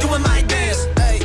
doing my dance. Hey,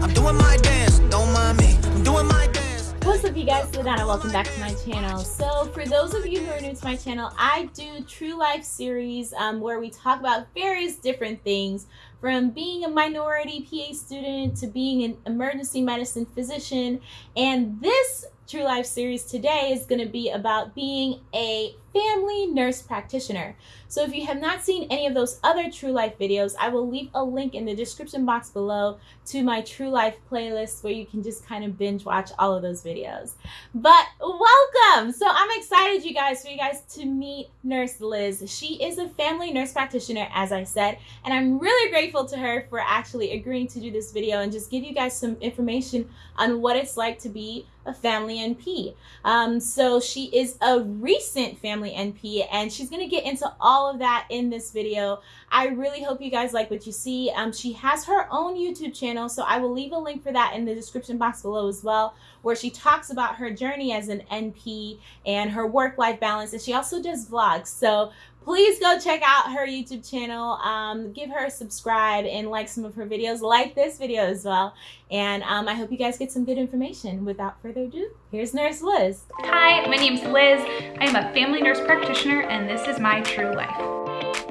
I'm doing my dance. Don't mind me. I'm doing my dance. What's up you guys, Ladonna, welcome back to my channel. So for those of you who are new to my channel, I do true life series um, where we talk about various different things from being a minority PA student to being an emergency medicine physician. And this True Life series today is going to be about being a family nurse practitioner. So if you have not seen any of those other True Life videos, I will leave a link in the description box below to my True Life playlist where you can just kind of binge watch all of those videos. But welcome! So I'm excited you guys for you guys to meet Nurse Liz. She is a family nurse practitioner as I said, and I'm really grateful to her for actually agreeing to do this video and just give you guys some information on what it's like to be a family NP. Um, so she is a recent family NP and she's going to get into all of that in this video. I really hope you guys like what you see. Um, she has her own YouTube channel, so I will leave a link for that in the description box below as well, where she talks about her journey as an NP and her work-life balance, and she also does vlogs. So please go check out her YouTube channel. Um, give her a subscribe and like some of her videos. Like this video as well. And um, I hope you guys get some good information. Without further ado, here's Nurse Liz. Hi, my name's Liz. I am a family nurse practitioner and this is my true life.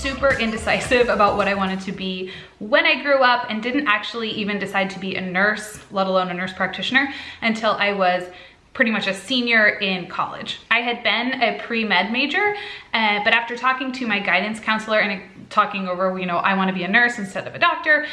Super indecisive about what I wanted to be when I grew up and didn't actually even decide to be a nurse, let alone a nurse practitioner, until I was pretty much a senior in college. I had been a pre-med major, uh, but after talking to my guidance counselor and talking over, you know, I wanna be a nurse instead of a doctor,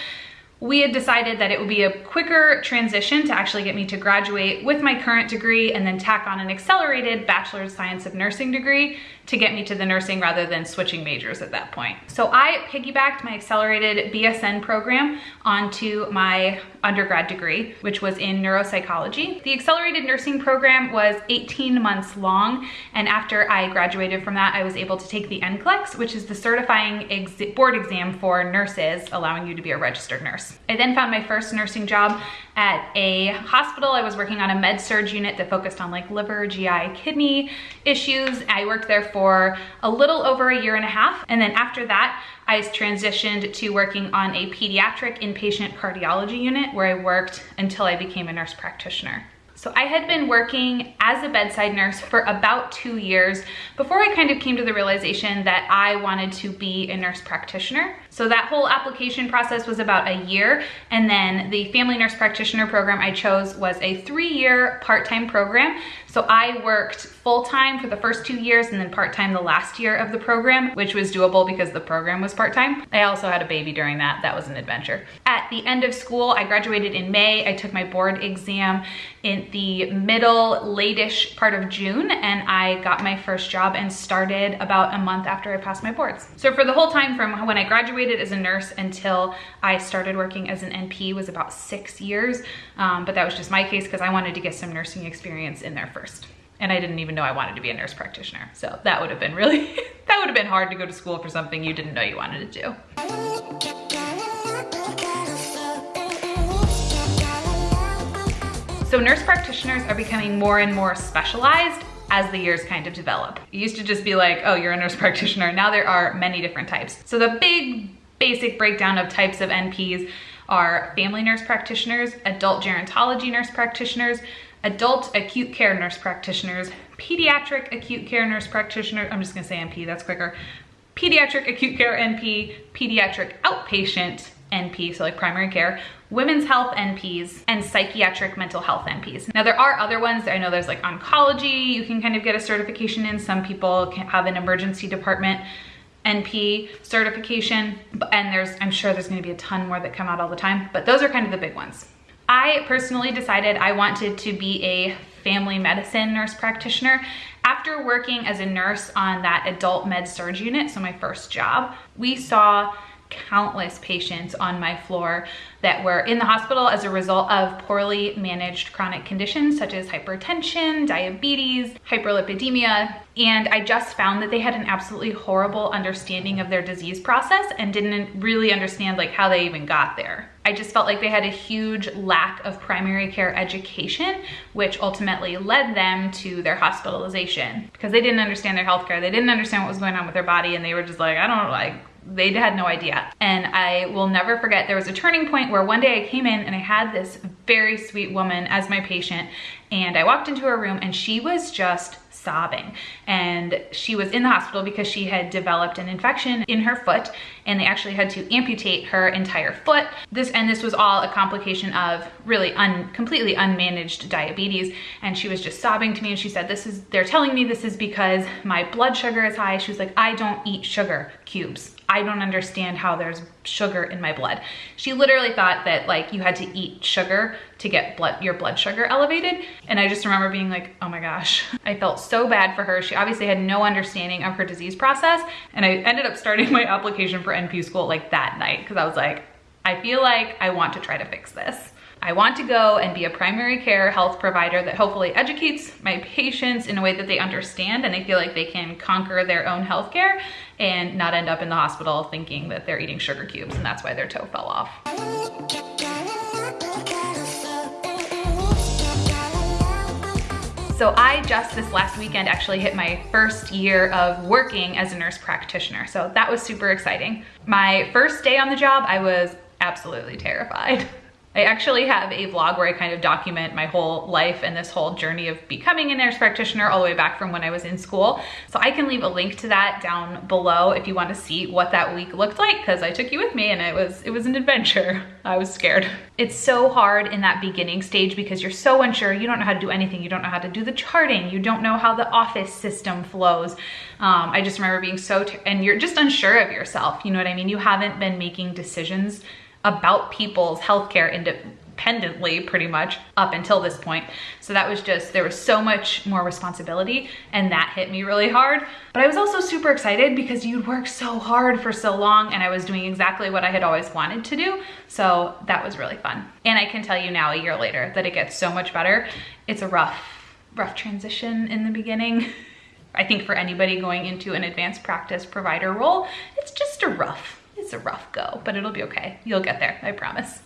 we had decided that it would be a quicker transition to actually get me to graduate with my current degree and then tack on an accelerated Bachelor of Science of Nursing degree to get me to the nursing rather than switching majors at that point. So I piggybacked my accelerated BSN program onto my undergrad degree, which was in neuropsychology. The accelerated nursing program was 18 months long, and after I graduated from that, I was able to take the NCLEX, which is the certifying ex board exam for nurses, allowing you to be a registered nurse. I then found my first nursing job at a hospital. I was working on a med surg unit that focused on like liver, GI, kidney issues. I worked there for a little over a year and a half. And then after that, I transitioned to working on a pediatric inpatient cardiology unit where I worked until I became a nurse practitioner. So I had been working as a bedside nurse for about two years before I kind of came to the realization that I wanted to be a nurse practitioner. So that whole application process was about a year. And then the family nurse practitioner program I chose was a three year part-time program. So I worked full-time for the first two years and then part-time the last year of the program, which was doable because the program was part-time. I also had a baby during that. That was an adventure. At the end of school, I graduated in May. I took my board exam in the middle, late-ish part of June, and I got my first job and started about a month after I passed my boards. So for the whole time from when I graduated as a nurse until I started working as an NP was about six years. Um, but that was just my case because I wanted to get some nursing experience in there first and I didn't even know I wanted to be a nurse practitioner. So that would have been really, that would have been hard to go to school for something you didn't know you wanted to do. So nurse practitioners are becoming more and more specialized as the years kind of develop. It used to just be like, oh, you're a nurse practitioner. Now there are many different types. So the big basic breakdown of types of NPs are family nurse practitioners, adult gerontology nurse practitioners, adult acute care nurse practitioners, pediatric acute care nurse practitioner, I'm just gonna say NP, that's quicker, pediatric acute care NP, pediatric outpatient NP, so like primary care, women's health NPs, and psychiatric mental health NPs. Now there are other ones, I know there's like oncology, you can kind of get a certification in, some people can have an emergency department NP certification, and there's, I'm sure there's gonna be a ton more that come out all the time, but those are kind of the big ones. I personally decided I wanted to be a family medicine nurse practitioner after working as a nurse on that adult med surg unit, so my first job. We saw countless patients on my floor that were in the hospital as a result of poorly managed chronic conditions such as hypertension, diabetes, hyperlipidemia, and I just found that they had an absolutely horrible understanding of their disease process and didn't really understand like how they even got there. I just felt like they had a huge lack of primary care education, which ultimately led them to their hospitalization because they didn't understand their healthcare. They didn't understand what was going on with their body and they were just like, I don't like they had no idea. And I will never forget, there was a turning point where one day I came in and I had this very sweet woman as my patient and I walked into her room and she was just sobbing. And she was in the hospital because she had developed an infection in her foot and they actually had to amputate her entire foot. This And this was all a complication of really un, completely unmanaged diabetes. And she was just sobbing to me and she said, this is, they're telling me this is because my blood sugar is high. She was like, I don't eat sugar cubes. I don't understand how there's sugar in my blood. She literally thought that like you had to eat sugar to get blood your blood sugar elevated. And I just remember being like, oh my gosh, I felt so bad for her. She obviously had no understanding of her disease process. And I ended up starting my application for NP school like that night because I was like, I feel like I want to try to fix this. I want to go and be a primary care health provider that hopefully educates my patients in a way that they understand and they feel like they can conquer their own healthcare and not end up in the hospital thinking that they're eating sugar cubes and that's why their toe fell off. So I just this last weekend actually hit my first year of working as a nurse practitioner. So that was super exciting. My first day on the job, I was absolutely terrified. I actually have a vlog where I kind of document my whole life and this whole journey of becoming a nurse practitioner all the way back from when I was in school. So I can leave a link to that down below if you want to see what that week looked like because I took you with me and it was it was an adventure. I was scared. It's so hard in that beginning stage because you're so unsure. You don't know how to do anything. You don't know how to do the charting. You don't know how the office system flows. Um, I just remember being so, and you're just unsure of yourself. You know what I mean? You haven't been making decisions about people's healthcare independently pretty much up until this point. So that was just, there was so much more responsibility and that hit me really hard. But I was also super excited because you'd worked so hard for so long and I was doing exactly what I had always wanted to do. So that was really fun. And I can tell you now a year later that it gets so much better. It's a rough, rough transition in the beginning. I think for anybody going into an advanced practice provider role, it's just a rough it's a rough go, but it'll be okay. You'll get there, I promise.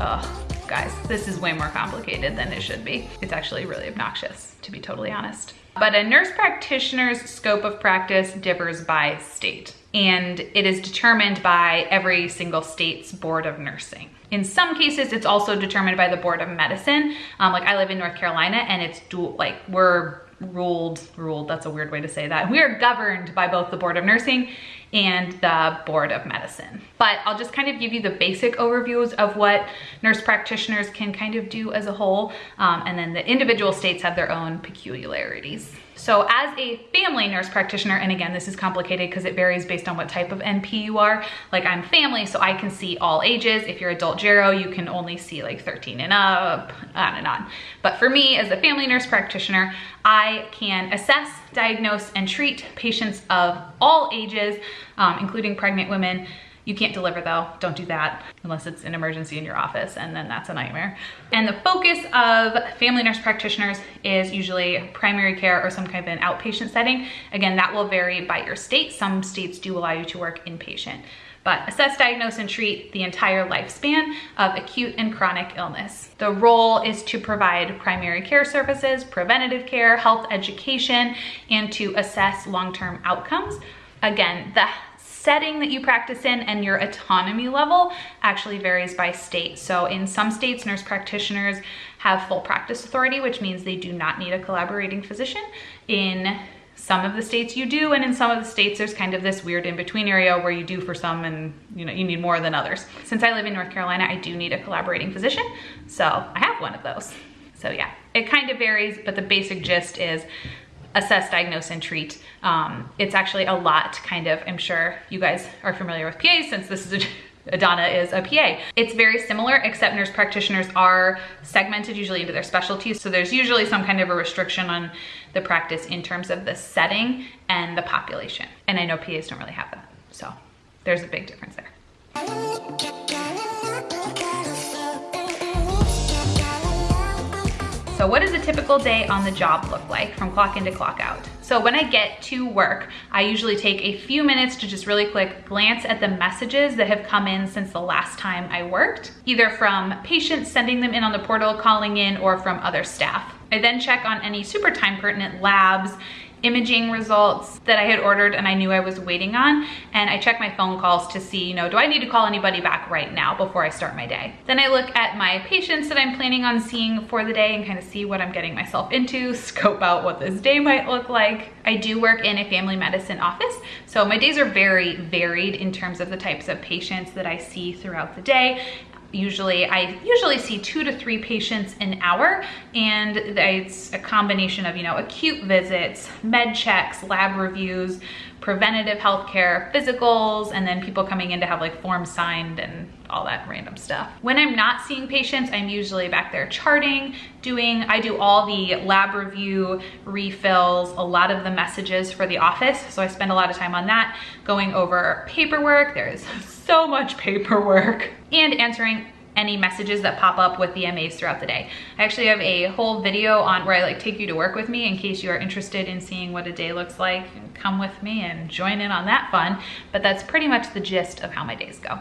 Oh, guys, this is way more complicated than it should be. It's actually really obnoxious, to be totally honest. But a nurse practitioner's scope of practice differs by state, and it is determined by every single state's board of nursing. In some cases, it's also determined by the board of medicine. Um, like I live in North Carolina and it's dual, like we're ruled, ruled, that's a weird way to say that. We are governed by both the Board of Nursing and the Board of Medicine. But I'll just kind of give you the basic overviews of what nurse practitioners can kind of do as a whole. Um, and then the individual states have their own peculiarities. So as a family nurse practitioner, and again, this is complicated because it varies based on what type of NP you are. Like I'm family, so I can see all ages. If you're adult gero, you can only see like 13 and up, on and on. But for me, as a family nurse practitioner, I can assess, diagnose, and treat patients of all ages, um, including pregnant women, you can't deliver though, don't do that unless it's an emergency in your office and then that's a nightmare. And the focus of family nurse practitioners is usually primary care or some kind of an outpatient setting. Again, that will vary by your state. Some states do allow you to work inpatient but assess, diagnose, and treat the entire lifespan of acute and chronic illness. The role is to provide primary care services, preventative care, health education, and to assess long-term outcomes. Again, the setting that you practice in and your autonomy level actually varies by state. So in some states, nurse practitioners have full practice authority, which means they do not need a collaborating physician. In some of the states you do, and in some of the states there's kind of this weird in-between area where you do for some and you know you need more than others. Since I live in North Carolina, I do need a collaborating physician, so I have one of those. So yeah, it kind of varies, but the basic gist is assess, diagnose, and treat. Um, it's actually a lot kind of, I'm sure you guys are familiar with PAs since this is a Adana is a PA. It's very similar, except nurse practitioners are segmented usually into their specialties. So there's usually some kind of a restriction on the practice in terms of the setting and the population. And I know PAs don't really have that. So there's a big difference there. So what does a typical day on the job look like from clock in to clock out? So when I get to work, I usually take a few minutes to just really quick glance at the messages that have come in since the last time I worked, either from patients sending them in on the portal, calling in, or from other staff. I then check on any super time pertinent labs imaging results that I had ordered and I knew I was waiting on. And I check my phone calls to see, you know, do I need to call anybody back right now before I start my day? Then I look at my patients that I'm planning on seeing for the day and kind of see what I'm getting myself into, scope out what this day might look like. I do work in a family medicine office, so my days are very varied in terms of the types of patients that I see throughout the day usually I usually see two to three patients an hour and it's a combination of you know acute visits med checks lab reviews preventative healthcare physicals and then people coming in to have like forms signed and all that random stuff. When i'm not seeing patients i'm usually back there charting doing i do all the lab review refills a lot of the messages for the office so i spend a lot of time on that going over paperwork. There's so much paperwork. And answering any messages that pop up with the MAs throughout the day. I actually have a whole video on where I like take you to work with me in case you are interested in seeing what a day looks like. Come with me and join in on that fun. But that's pretty much the gist of how my days go.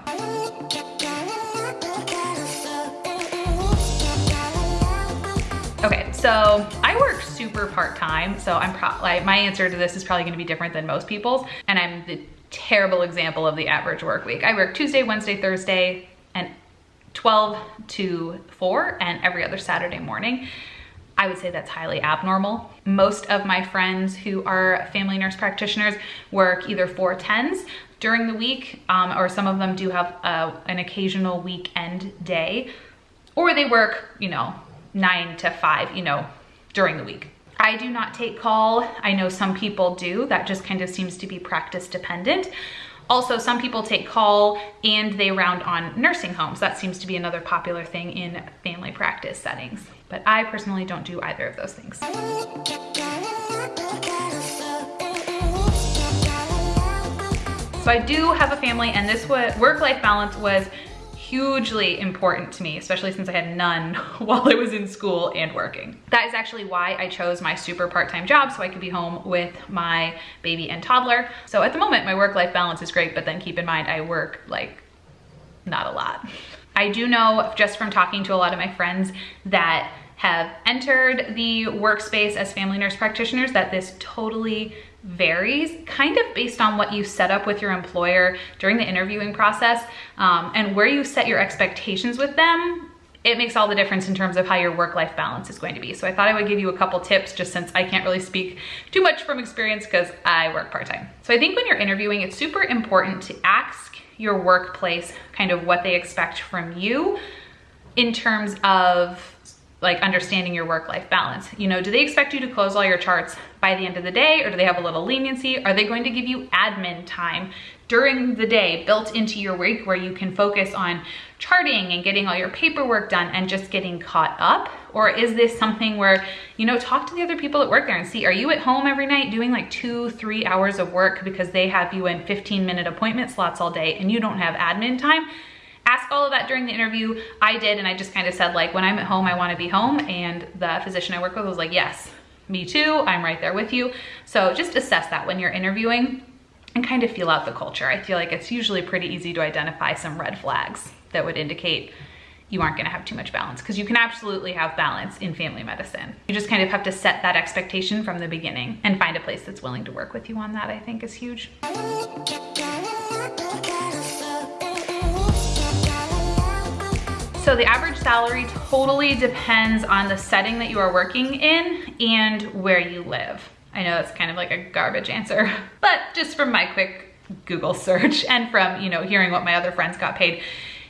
Okay, so I work super part-time, so I'm probably, like, my answer to this is probably gonna be different than most people's, and I'm the terrible example of the average work week. I work Tuesday, Wednesday, Thursday, and 12 to 4 and every other Saturday morning. I would say that's highly abnormal. Most of my friends who are family nurse practitioners work either 410s during the week, um, or some of them do have uh, an occasional weekend day, or they work, you know, nine to five, you know, during the week. I do not take call. I know some people do. That just kind of seems to be practice dependent. Also, some people take call and they round on nursing homes. That seems to be another popular thing in family practice settings. But I personally don't do either of those things. So I do have a family and this work-life balance was hugely important to me, especially since I had none while I was in school and working. That is actually why I chose my super part-time job so I could be home with my baby and toddler. So at the moment, my work-life balance is great, but then keep in mind I work like not a lot. I do know just from talking to a lot of my friends that have entered the workspace as family nurse practitioners that this totally varies kind of based on what you set up with your employer during the interviewing process um, and where you set your expectations with them it makes all the difference in terms of how your work-life balance is going to be. So I thought I would give you a couple tips just since I can't really speak too much from experience because I work part-time. So I think when you're interviewing, it's super important to ask your workplace kind of what they expect from you in terms of like understanding your work-life balance. You know, do they expect you to close all your charts by the end of the day or do they have a little leniency? Are they going to give you admin time during the day built into your week where you can focus on charting and getting all your paperwork done and just getting caught up? Or is this something where, you know, talk to the other people at work there and see, are you at home every night doing like two, three hours of work because they have you in 15 minute appointment slots all day and you don't have admin time? Ask all of that during the interview. I did, and I just kind of said like, when I'm at home, I wanna be home. And the physician I work with was like, yes, me too, I'm right there with you. So just assess that when you're interviewing and kind of feel out the culture. I feel like it's usually pretty easy to identify some red flags that would indicate you aren't gonna have too much balance because you can absolutely have balance in family medicine. You just kind of have to set that expectation from the beginning and find a place that's willing to work with you on that, I think is huge. So the average salary totally depends on the setting that you are working in and where you live. I know that's kind of like a garbage answer, but just from my quick Google search and from, you know, hearing what my other friends got paid,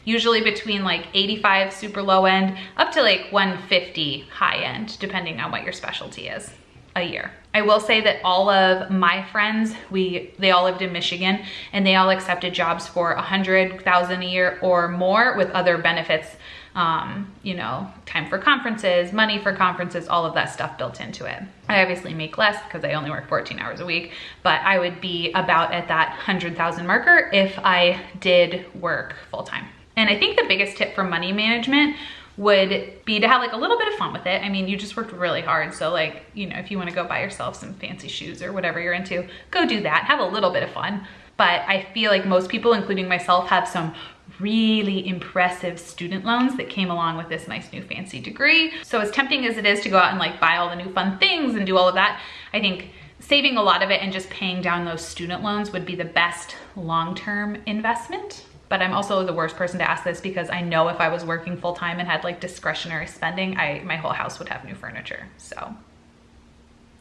usually between like 85 super low end up to like 150 high end, depending on what your specialty is. A year. I will say that all of my friends, we they all lived in Michigan and they all accepted jobs for a hundred thousand a year or more with other benefits. Um, you know, time for conferences, money for conferences, all of that stuff built into it. I obviously make less because I only work 14 hours a week, but I would be about at that 100,000 marker if I did work full time. And I think the biggest tip for money management would be to have like a little bit of fun with it. I mean, you just worked really hard. So like, you know, if you wanna go buy yourself some fancy shoes or whatever you're into, go do that, have a little bit of fun. But I feel like most people, including myself, have some really impressive student loans that came along with this nice new fancy degree. So as tempting as it is to go out and like buy all the new fun things and do all of that, I think saving a lot of it and just paying down those student loans would be the best long-term investment but I'm also the worst person to ask this because I know if I was working full time and had like discretionary spending, I my whole house would have new furniture. So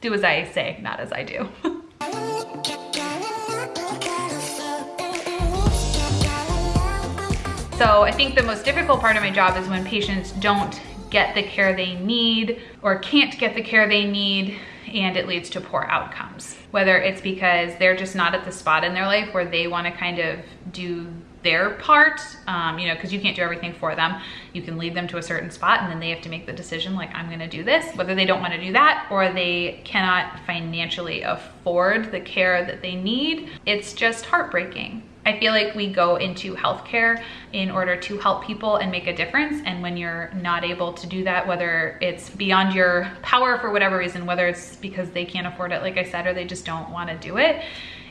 do as I say, not as I do. so I think the most difficult part of my job is when patients don't get the care they need or can't get the care they need and it leads to poor outcomes. Whether it's because they're just not at the spot in their life where they wanna kind of do their part, um, you know, because you can't do everything for them. You can lead them to a certain spot and then they have to make the decision like, I'm gonna do this, whether they don't wanna do that or they cannot financially afford the care that they need. It's just heartbreaking. I feel like we go into healthcare in order to help people and make a difference. And when you're not able to do that, whether it's beyond your power for whatever reason, whether it's because they can't afford it, like I said, or they just don't wanna do it,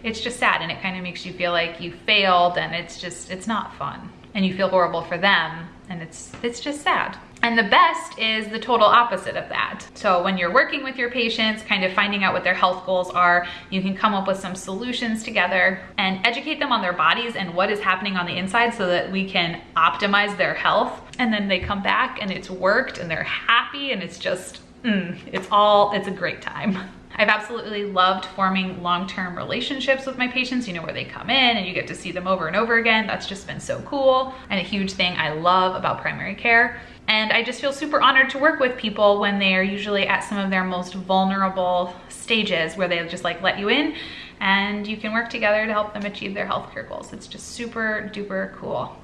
it's just sad and it kind of makes you feel like you failed and it's just, it's not fun. And you feel horrible for them and it's, it's just sad. And the best is the total opposite of that. So when you're working with your patients, kind of finding out what their health goals are, you can come up with some solutions together and educate them on their bodies and what is happening on the inside so that we can optimize their health. And then they come back and it's worked and they're happy and it's just, mm, it's all, it's a great time. I've absolutely loved forming long-term relationships with my patients, you know, where they come in and you get to see them over and over again. That's just been so cool and a huge thing I love about primary care. And I just feel super honored to work with people when they are usually at some of their most vulnerable stages where they just like let you in and you can work together to help them achieve their healthcare goals. It's just super duper cool.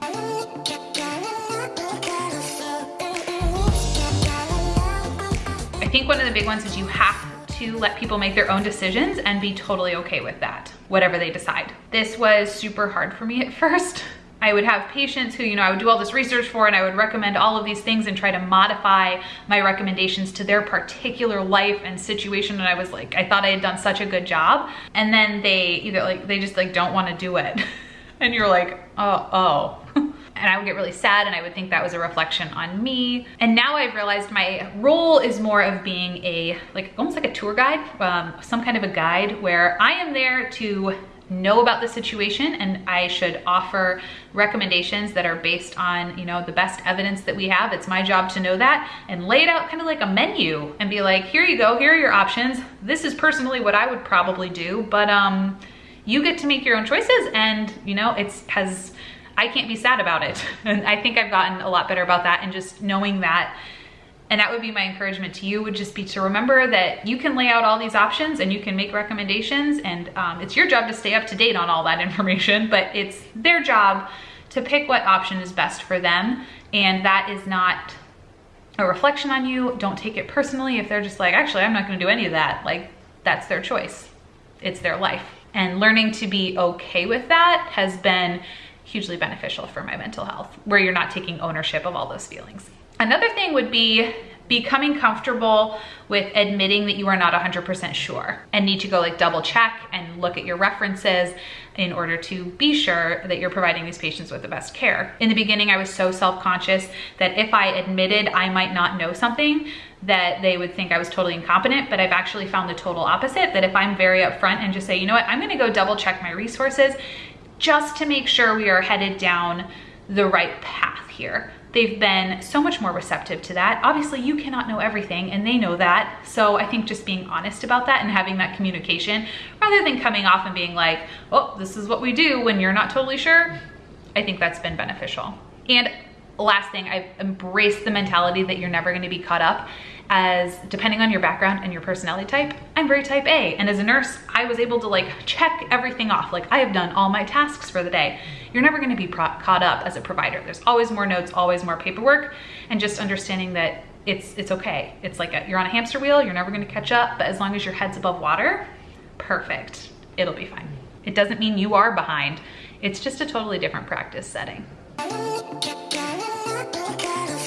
I think one of the big ones is you have to let people make their own decisions and be totally okay with that, whatever they decide. This was super hard for me at first. I would have patients who, you know, I would do all this research for and I would recommend all of these things and try to modify my recommendations to their particular life and situation. And I was like, I thought I had done such a good job. And then they either like, they just like don't want to do it. and you're like, oh, oh. and I would get really sad and I would think that was a reflection on me. And now I've realized my role is more of being a, like almost like a tour guide, um, some kind of a guide where I am there to know about the situation and I should offer recommendations that are based on, you know, the best evidence that we have. It's my job to know that and lay it out kind of like a menu and be like, here you go, here are your options. This is personally what I would probably do, but um, you get to make your own choices and, you know, it's has I can't be sad about it. And I think I've gotten a lot better about that and just knowing that and that would be my encouragement to you would just be to remember that you can lay out all these options and you can make recommendations and um, it's your job to stay up to date on all that information, but it's their job to pick what option is best for them. And that is not a reflection on you. Don't take it personally if they're just like, actually, I'm not gonna do any of that. Like, that's their choice. It's their life. And learning to be okay with that has been hugely beneficial for my mental health, where you're not taking ownership of all those feelings. Another thing would be becoming comfortable with admitting that you are not 100% sure and need to go like double check and look at your references in order to be sure that you're providing these patients with the best care. In the beginning, I was so self-conscious that if I admitted I might not know something, that they would think I was totally incompetent, but I've actually found the total opposite, that if I'm very upfront and just say, you know what, I'm gonna go double check my resources just to make sure we are headed down the right path here. They've been so much more receptive to that. Obviously, you cannot know everything and they know that. So I think just being honest about that and having that communication rather than coming off and being like, oh, this is what we do when you're not totally sure, I think that's been beneficial. And last thing, I've embraced the mentality that you're never gonna be caught up as depending on your background and your personality type, I'm very type A. And as a nurse, I was able to like check everything off. Like I have done all my tasks for the day. You're never gonna be caught up as a provider. There's always more notes, always more paperwork, and just understanding that it's it's okay. It's like a, you're on a hamster wheel, you're never gonna catch up, but as long as your head's above water, perfect, it'll be fine. It doesn't mean you are behind. It's just a totally different practice setting.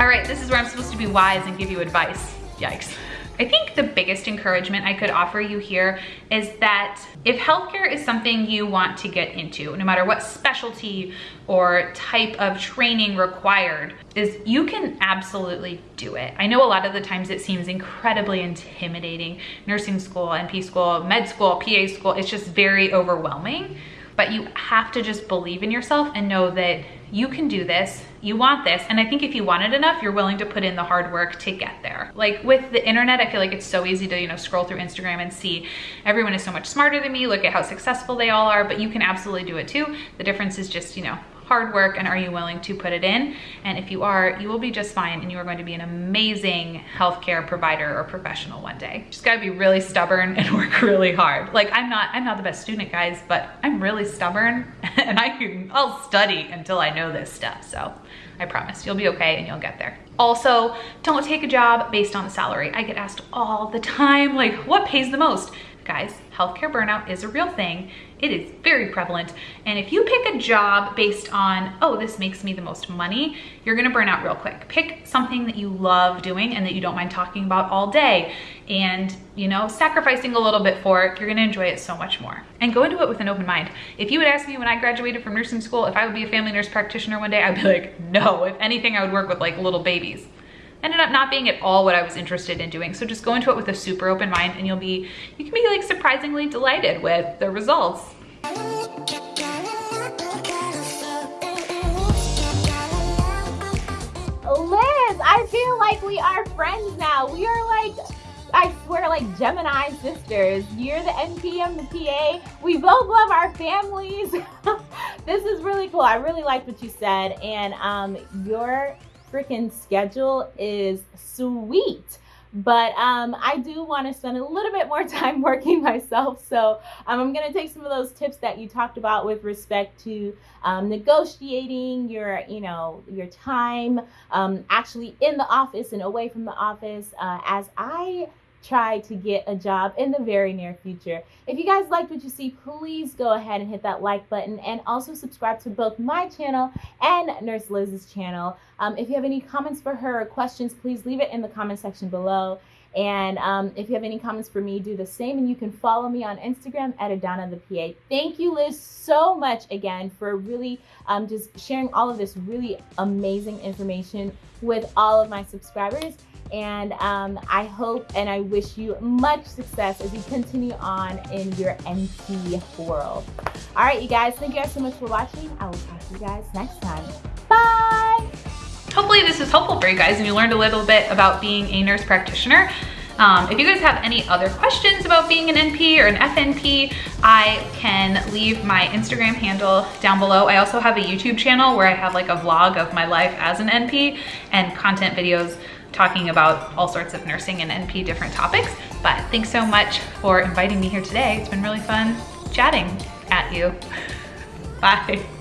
All right, this is where I'm supposed to be wise and give you advice. Yikes. I think the biggest encouragement I could offer you here is that if healthcare is something you want to get into, no matter what specialty or type of training required, is you can absolutely do it. I know a lot of the times it seems incredibly intimidating. Nursing school, NP school, med school, PA school, it's just very overwhelming. But you have to just believe in yourself and know that you can do this, you want this, and I think if you want it enough, you're willing to put in the hard work to get there. Like with the internet, I feel like it's so easy to, you know, scroll through Instagram and see everyone is so much smarter than me, look at how successful they all are, but you can absolutely do it too. The difference is just, you know, hard work and are you willing to put it in? And if you are, you will be just fine and you are going to be an amazing healthcare provider or professional one day. Just gotta be really stubborn and work really hard. Like I'm not, I'm not the best student guys, but I'm really stubborn and I can, I'll study until I know this stuff. So I promise you'll be okay and you'll get there. Also, don't take a job based on the salary. I get asked all the time, like what pays the most? Guys, healthcare burnout is a real thing. It is very prevalent. And if you pick a job based on, oh, this makes me the most money, you're gonna burn out real quick. Pick something that you love doing and that you don't mind talking about all day and, you know, sacrificing a little bit for it, you're gonna enjoy it so much more. And go into it with an open mind. If you would ask me when I graduated from nursing school, if I would be a family nurse practitioner one day, I'd be like, no. If anything, I would work with like little babies ended up not being at all what I was interested in doing. So just go into it with a super open mind and you'll be, you can be like surprisingly delighted with the results. Liz, I feel like we are friends now. We are like, I swear, like Gemini sisters. You're the NP, I'm the PA. We both love our families. this is really cool. I really liked what you said. And um, your freaking schedule is sweet but um, I do want to spend a little bit more time working myself. So um, I'm going to take some of those tips that you talked about with respect to um, negotiating your, you know, your time um, actually in the office and away from the office uh, as I try to get a job in the very near future. If you guys liked what you see, please go ahead and hit that like button and also subscribe to both my channel and Nurse Liz's channel. Um, if you have any comments for her or questions, please leave it in the comment section below. And um, if you have any comments for me, do the same. And you can follow me on Instagram at Adana the PA. Thank you, Liz, so much again for really um, just sharing all of this really amazing information with all of my subscribers. And um, I hope and I wish you much success as you continue on in your NP world. All right, you guys, thank you guys so much for watching. I will talk to you guys next time. Bye. Hopefully this is helpful for you guys and you learned a little bit about being a nurse practitioner. Um, if you guys have any other questions about being an NP or an FNP, I can leave my Instagram handle down below. I also have a YouTube channel where I have like a vlog of my life as an NP and content videos talking about all sorts of nursing and NP different topics. But thanks so much for inviting me here today. It's been really fun chatting at you. Bye.